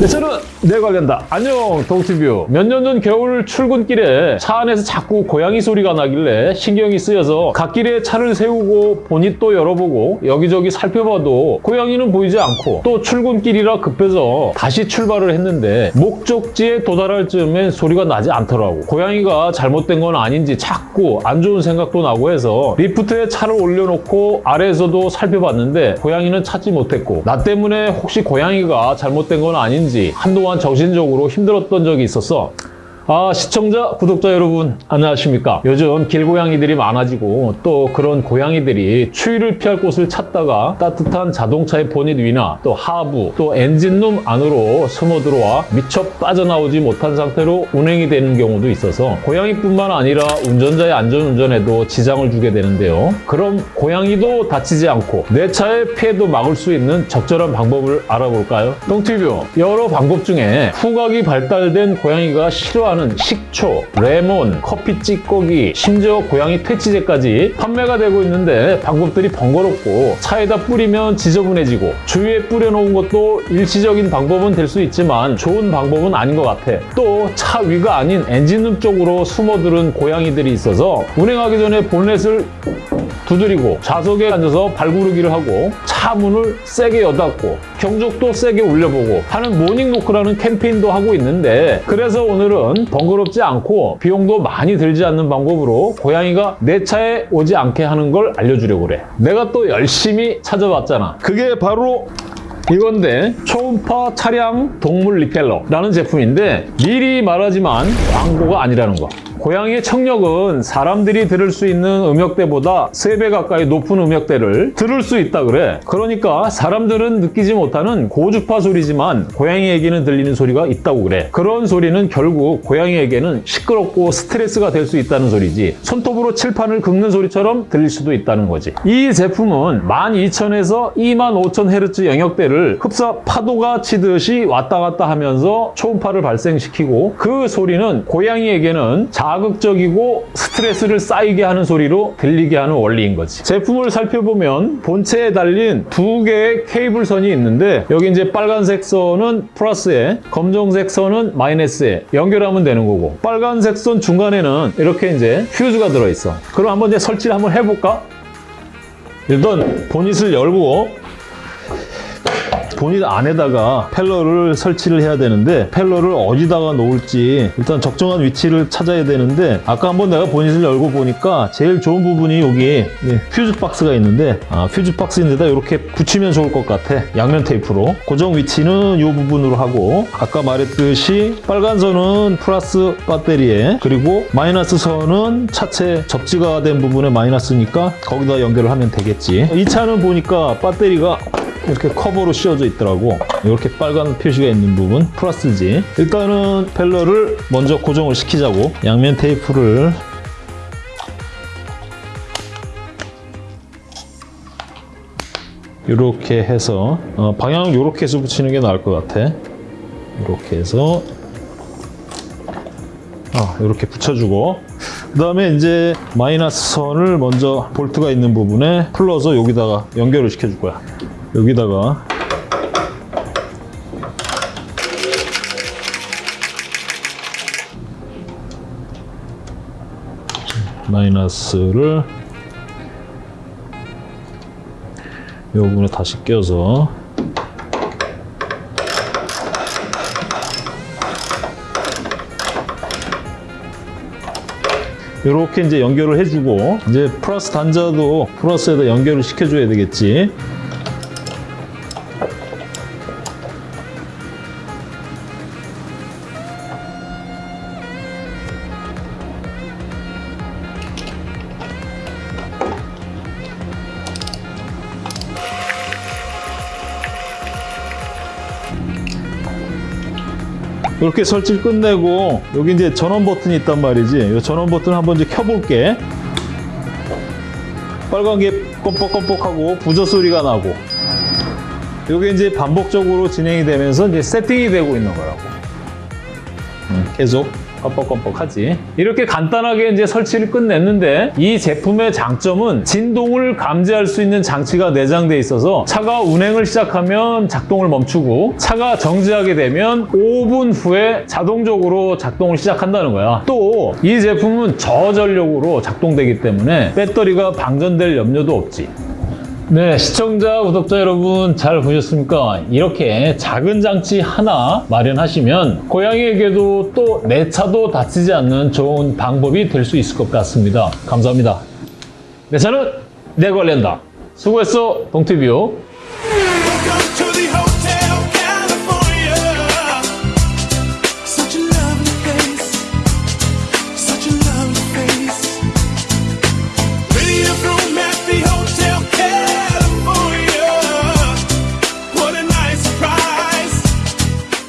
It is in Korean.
네, 저는 내 관련다. 안녕, 동티뷰. 몇 년 전 겨울 출근길에 차 안에서 자꾸 고양이 소리가 나길래 신경이 쓰여서 갓길에 차를 세우고 보닛도 열어보고 여기저기 살펴봐도 고양이는 보이지 않고 또 출근길이라 급해서 다시 출발을 했는데 목적지에 도달할 즈음엔 소리가 나지 않더라고. 고양이가 잘못된 건 아닌지 자꾸 안 좋은 생각도 나고 해서 리프트에 차를 올려놓고 아래에서도 살펴봤는데 고양이는 찾지 못했고 나 때문에 혹시 고양이가 잘못된 건 아닌지 한동안 정신적으로 힘들었던 적이 있었어. 아 시청자, 구독자 여러분 안녕하십니까? 요즘 길고양이들이 많아지고 또 그런 고양이들이 추위를 피할 곳을 찾다가 따뜻한 자동차의 보닛 위나 또 하부 또 엔진룸 안으로 숨어 들어와 미처 빠져나오지 못한 상태로 운행이 되는 경우도 있어서 고양이뿐만 아니라 운전자의 안전운전에도 지장을 주게 되는데요. 그럼 고양이도 다치지 않고 내 차의 피해도 막을 수 있는 적절한 방법을 알아볼까요? 똥티뷰 여러 방법 중에 후각이 발달된 고양이가 싫어하는 식초, 레몬, 커피 찌꺼기, 심지어 고양이 퇴치제까지 판매가 되고 있는데 방법들이 번거롭고 차에다 뿌리면 지저분해지고 주위에 뿌려놓은 것도 일시적인 방법은 될 수 있지만 좋은 방법은 아닌 것 같아. 또 차 위가 아닌 엔진룸 쪽으로 숨어들은 고양이들이 있어서 운행하기 전에 본넷을 두드리고 좌석에 앉아서 발구르기를 하고 차 문을 세게 여닫고 경적도 세게 울려보고 하는 모닝노크라는 캠페인도 하고 있는데 그래서 오늘은 번거롭지 않고 비용도 많이 들지 않는 방법으로 고양이가 내 차에 오지 않게 하는 걸 알려주려고 그래. 내가 또 열심히 찾아봤잖아. 그게 바로 이건데 초음파 차량 동물 리펠러라는 제품인데 미리 말하지만 광고가 아니라는 거 고양이의 청력은 사람들이 들을 수 있는 음역대보다 3배 가까이 높은 음역대를 들을 수 있다 그래. 그러니까 사람들은 느끼지 못하는 고주파 소리지만 고양이에게는 들리는 소리가 있다고 그래. 그런 소리는 결국 고양이에게는 시끄럽고 스트레스가 될 수 있다는 소리지. 손톱으로 칠판을 긁는 소리처럼 들릴 수도 있다는 거지. 이 제품은 12,000에서 25,000Hz 영역대를 흡사 파도가 치듯이 왔다 갔다 하면서 초음파를 발생시키고 그 소리는 고양이에게는 자 극적이고 스트레스를 쌓이게 하는 소리로 들리게 하는 원리인 거지. 제품을 살펴보면 본체에 달린 두 개의 케이블선이 있는데 여기 이제 빨간색 선은 플러스에 검정색 선은 마이너스에 연결하면 되는 거고 빨간색 선 중간에는 이렇게 이제 퓨즈가 들어있어. 그럼 한번 이제 설치를 한번 해볼까? 일단 보닛을 열고 보닛 안에다가 펠러를 설치를 해야 되는데 펠러를 어디다가 놓을지 일단 적정한 위치를 찾아야 되는데 아까 한번 내가 보닛을 열고 보니까 제일 좋은 부분이 여기 예, 퓨즈 박스가 있는데 아, 퓨즈 박스인데다 이렇게 붙이면 좋을 것 같아. 양면 테이프로. 고정 위치는 이 부분으로 하고 아까 말했듯이 빨간 선은 플러스 배터리에 그리고 마이너스 선은 차체 접지가 된 부분에 마이너스니까 거기다 연결을 하면 되겠지. 이 차는 보니까 배터리가 이렇게 커버로 씌워져 있더라고. 이렇게 빨간 표시가 있는 부분 플러스지 일단은 펠러를 먼저 고정을 시키자고. 양면 테이프를. 이렇게 해서 어, 방향을 이렇게 해서 붙이는 게 나을 것 같아. 이렇게 해서. 아, 이렇게 붙여주고. 그 다음에 이제 마이너스 선을 먼저 볼트가 있는 부분에 풀러서 여기다가 연결을 시켜줄 거야 여기다가. 마이너스를 이 부분에 다시 껴서. 이렇게 이제 연결을 해주고 이제 플러스 단자도 플러스에다 연결을 시켜줘야 되겠지 이렇게 설치를 끝내고 여기 이제 전원 버튼이 있단 말이지. 이 전원 버튼 한번 이제 켜볼게. 빨간 게 껌뻑껌뻑하고 부저 소리가 나고. 이게 이제 반복적으로 진행이 되면서 이제 세팅이 되고 있는 거라고. 음, 계속 껌뻑껌뻑하지. 이렇게 간단하게 이제 설치를 끝냈는데 이 제품의 장점은 진동을 감지할 수 있는 장치가 내장돼 있어서 차가 운행을 시작하면 작동을 멈추고 차가 정지하게 되면 5분 후에 자동적으로 작동을 시작한다는 거야. 또 이 제품은 저전력으로 작동되기 때문에 배터리가 방전될 염려도 없지. 네, 시청자, 구독자 여러분 잘 보셨습니까? 이렇게 작은 장치 하나 마련하시면 고양이에게도 또 내 차도 다치지 않는 좋은 방법이 될 수 있을 것 같습니다. 감사합니다. 내 차는 내 관리한다. 수고했어, 동티뷰.